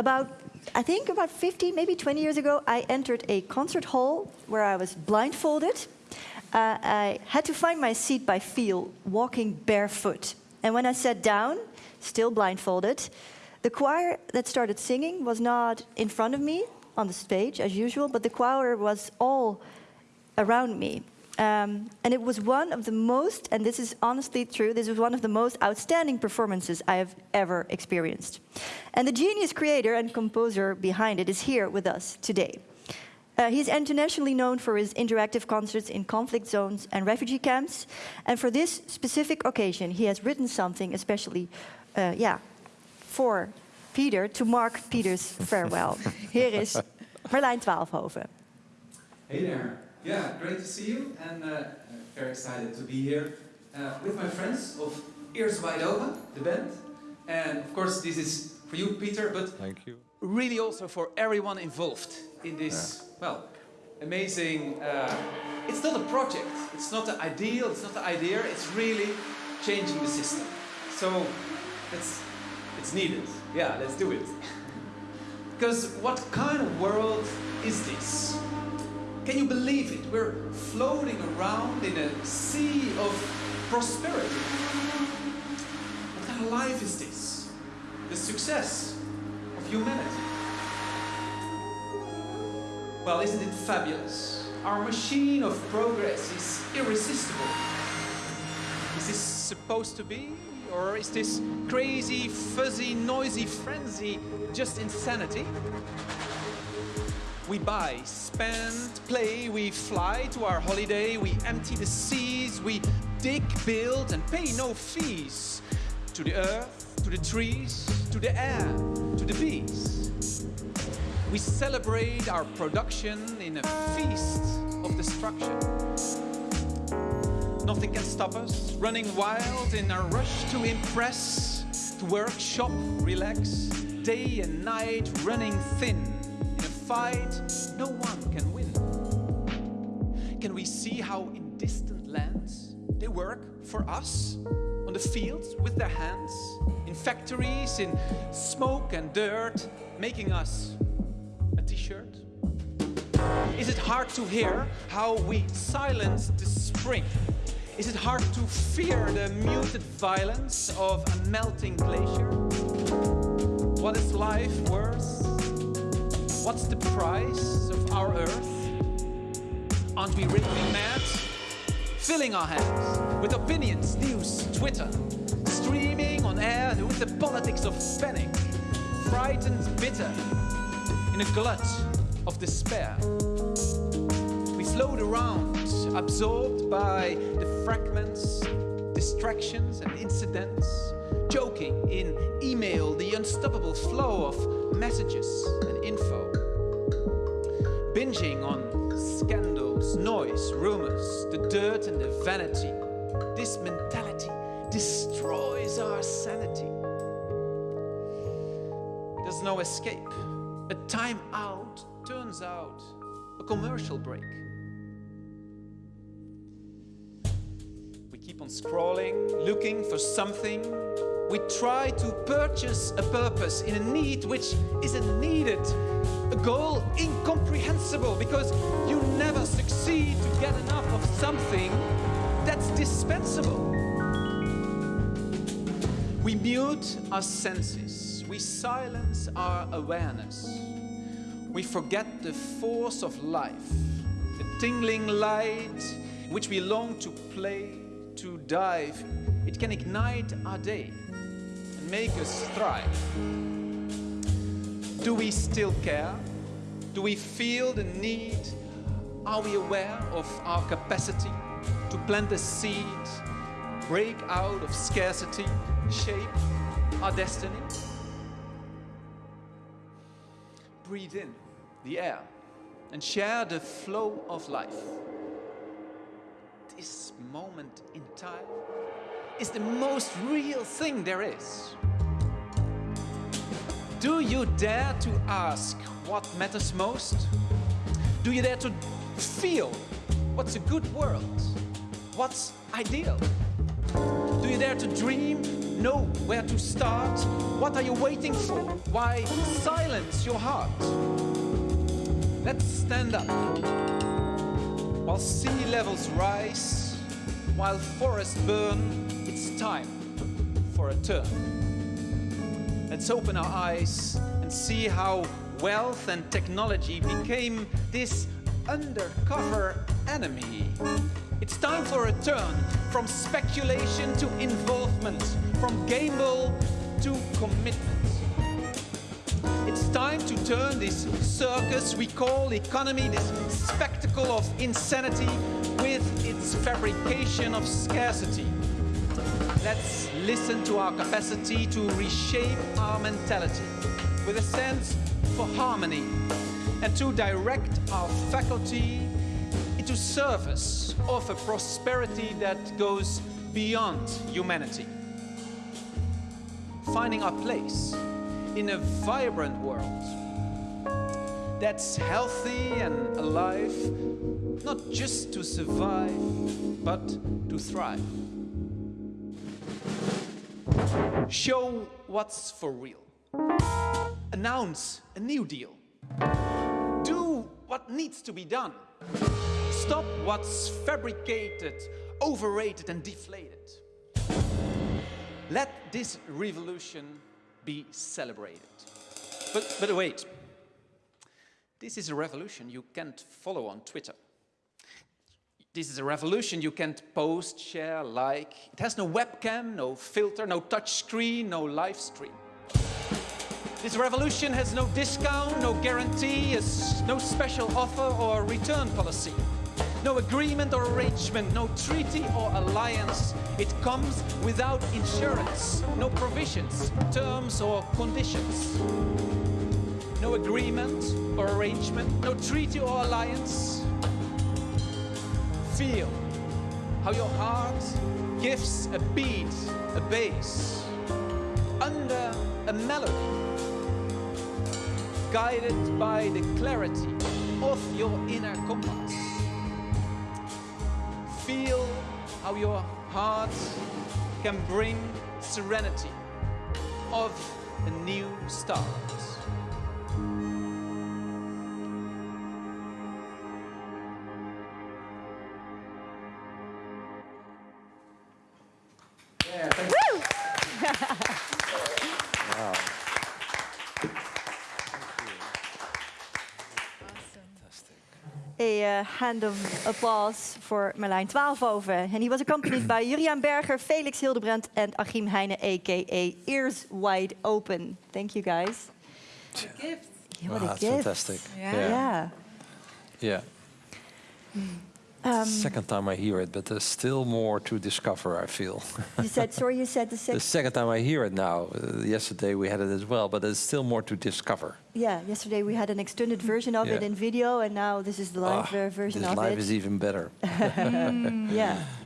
about, I think about 15, maybe 20 years ago, I entered a concert hall where I was blindfolded. Uh, I had to find my seat by feel, walking barefoot. And when I sat down, still blindfolded, the choir that started singing was not in front of me on the stage as usual, but the choir was all around me. Um, and it was one of the most, and this is honestly true, this was one of the most outstanding performances I have ever experienced. And the genius creator and composer behind it is here with us today. Uh, he's internationally known for his interactive concerts in conflict zones and refugee camps. And for this specific occasion, he has written something especially, uh, yeah, for Peter to mark Peter's farewell. Here is Merlijn Twaalfhoven. Hey there. Yeah, great to see you and uh, very excited to be here uh, with my friends of Ears Wide Open, the band. And of course, this is for you, Peter, but Thank you. really also for everyone involved in this, well, amazing. Uh, it's not a project, it's not an ideal, it's not the idea, it's really changing the system. So it's, it's needed. Yeah, let's do it. Because what kind of world is this? Can you believe it? We're floating around in a sea of prosperity. What kind of life is this? The success of humanity. Well, isn't it fabulous? Our machine of progress is irresistible. Is this supposed to be? Or is this crazy, fuzzy, noisy frenzy just insanity? We buy, spend, play, we fly to our holiday, we empty the seas, we dig, build, and pay no fees to the earth, to the trees, to the air, to the bees. We celebrate our production in a feast of destruction. Nothing can stop us, running wild in our rush to impress, to work, shop, relax, day and night running thin. Fight, no one can win. Can we see how in distant lands they work for us? On the fields with their hands, in factories, in smoke and dirt, making us a t-shirt? Is it hard to hear how we silence the spring? Is it hard to fear the muted violence of a melting glacier? What is life worth? What's the price of our earth? Aren't we really mad? Filling our hands with opinions, news, Twitter, streaming on air with the politics of panic, frightened, bitter, in a glut of despair. We float around, absorbed by the fragments, distractions, and incidents, joking in email, the unstoppable flow of messages and info, binging on scandals, noise, rumors, the dirt and the vanity. This mentality destroys our sanity. There's no escape. A time out turns out a commercial break. Keep on scrolling, looking for something. We try to purchase a purpose in a need which isn't needed. A goal incomprehensible because you never succeed to get enough of something that's dispensable. We mute our senses, we silence our awareness. We forget the force of life, the tingling light which we long to play, to dive. It can ignite our day and make us thrive. Do we still care? Do we feel the need? Are we aware of our capacity to plant a seed, break out of scarcity, shape our destiny? Breathe in the air and share the flow of life. This moment in time is the most real thing there is. Do you dare to ask what matters most? Do you dare to feel what's a good world? What's ideal? Do you dare to dream know where to start? What are you waiting for? Why silence your heart? Let's stand up. While sea levels rise, while forests burn, it's time for a turn. Let's open our eyes and see how wealth and technology became this undercover enemy. It's time for a turn from speculation to involvement, from gamble to commitment. It's time to turn this circus we call economy, this spectacle of insanity, with its fabrication of scarcity. Let's listen to our capacity to reshape our mentality with a sense for harmony and to direct our faculty into service of a prosperity that goes beyond humanity. Finding our place in a vibrant world that's healthy and alive, not just to survive, but to thrive. Show what's for real. Announce a new deal. Do what needs to be done. Stop what's fabricated, overrated, and deflated. Let this revolution be celebrated. But, but wait. This is a revolution you can't follow on Twitter. This is a revolution you can't post, share, like. It has no webcam, no filter, no touch screen, no live stream. This revolution has no discount, no guarantee, no special offer or return policy. No agreement or arrangement, no treaty or alliance. It comes without insurance, no provisions, terms or conditions. No agreement or arrangement, no treaty or alliance. Feel how your heart gives a beat, a bass, under a melody, guided by the clarity of your inner compass. How your heart can bring serenity of a new start. A uh, hand of applause for Merlijn Twaalfhoven. And he was accompanied by Juriaan Berger, Felix Hildebrandt, and Achim Heine, aka Ears Wide Open. Thank you, guys. gift. Yeah, what a that's gift. fantastic. Yeah. Yeah. Yeah. Um, second time I hear it, but there's still more to discover, I feel. you said, sorry, you said the the second. second time I hear it now. Uh, yesterday we had it as well, but there's still more to discover. Yeah, yesterday we had an extended version of it in video, and now this is the live Ah, version this of live is even better. yeah.